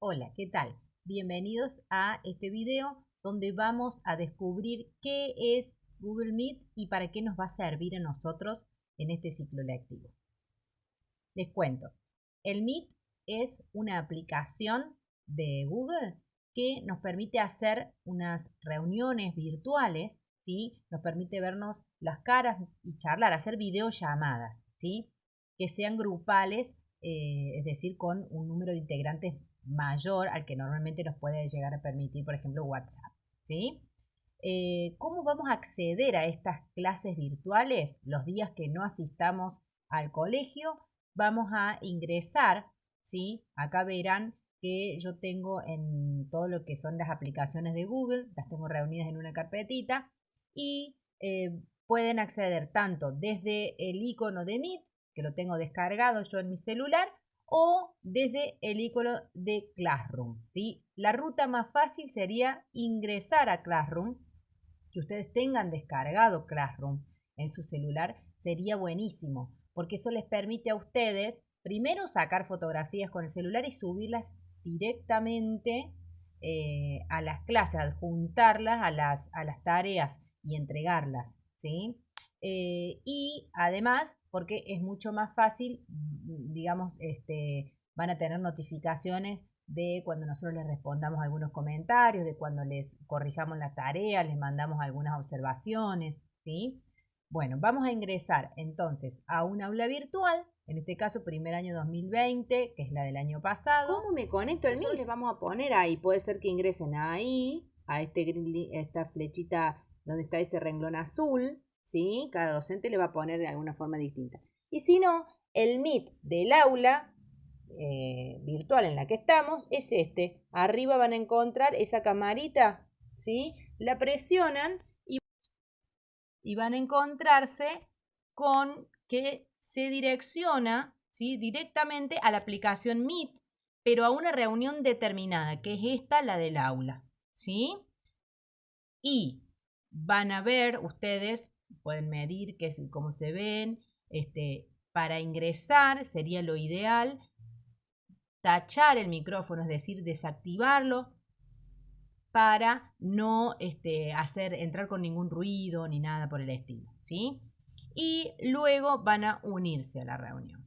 Hola, ¿qué tal? Bienvenidos a este video donde vamos a descubrir qué es Google Meet y para qué nos va a servir a nosotros en este ciclo lectivo. Les cuento, el Meet es una aplicación de Google que nos permite hacer unas reuniones virtuales, ¿sí? Nos permite vernos las caras y charlar, hacer videollamadas, ¿sí? Que sean grupales, eh, es decir, con un número de integrantes mayor al que normalmente nos puede llegar a permitir, por ejemplo, WhatsApp. ¿sí? Eh, ¿Cómo vamos a acceder a estas clases virtuales los días que no asistamos al colegio? Vamos a ingresar, ¿sí? Acá verán que yo tengo en todo lo que son las aplicaciones de Google, las tengo reunidas en una carpetita y eh, pueden acceder tanto desde el icono de Meet, que lo tengo descargado yo en mi celular, o desde el icono de Classroom. ¿sí? La ruta más fácil sería ingresar a Classroom, que ustedes tengan descargado Classroom en su celular, sería buenísimo, porque eso les permite a ustedes primero sacar fotografías con el celular y subirlas directamente eh, a las clases, adjuntarlas a las, a las tareas y entregarlas. ¿sí? Eh, y además, porque es mucho más fácil, mm, digamos, este, van a tener notificaciones de cuando nosotros les respondamos algunos comentarios, de cuando les corrijamos la tarea, les mandamos algunas observaciones, ¿sí? Bueno, vamos a ingresar entonces a un aula virtual, en este caso primer año 2020, que es la del año pasado. ¿Cómo me conecto el mío? Les vamos a poner ahí, puede ser que ingresen ahí, a este, esta flechita donde está este renglón azul, ¿sí? Cada docente le va a poner de alguna forma distinta. Y si no, el Meet del aula eh, virtual en la que estamos es este. Arriba van a encontrar esa camarita, ¿sí? La presionan y, y van a encontrarse con que se direcciona, ¿sí? Directamente a la aplicación Meet, pero a una reunión determinada, que es esta, la del aula, ¿sí? Y van a ver ustedes pueden medir qué es, cómo se ven. Este, para ingresar sería lo ideal tachar el micrófono, es decir, desactivarlo para no este, hacer entrar con ningún ruido ni nada por el estilo, ¿sí? Y luego van a unirse a la reunión.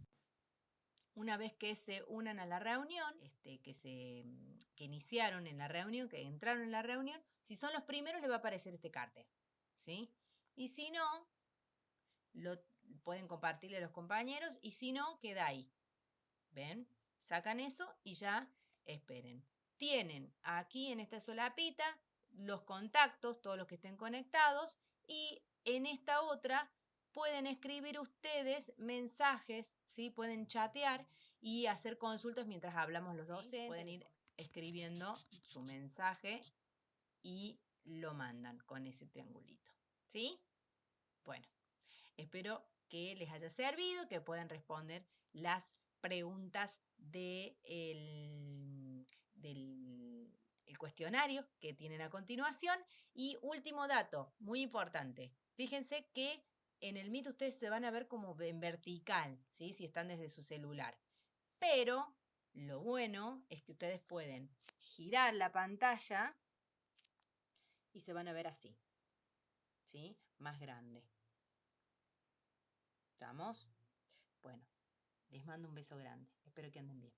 Una vez que se unan a la reunión, este, que, se, que iniciaron en la reunión, que entraron en la reunión, si son los primeros les va a aparecer este cartel, ¿sí? Y si no, lo pueden compartirle a los compañeros y si no, queda ahí. ¿Ven? Sacan eso y ya esperen. Tienen aquí en esta solapita los contactos, todos los que estén conectados y en esta otra pueden escribir ustedes mensajes, ¿sí? Pueden chatear y hacer consultas mientras hablamos los dos. Pueden ir escribiendo su mensaje y lo mandan con ese triangulito. ¿Sí? Bueno, espero que les haya servido, que puedan responder las preguntas del cuestionario que tienen a continuación. Y último dato, muy importante. Fíjense que en el Meet ustedes se van a ver como en vertical, ¿sí? si están desde su celular. Pero lo bueno es que ustedes pueden girar la pantalla y se van a ver así. ¿Sí? Más grande. ¿Estamos? Bueno, les mando un beso grande. Espero que anden bien.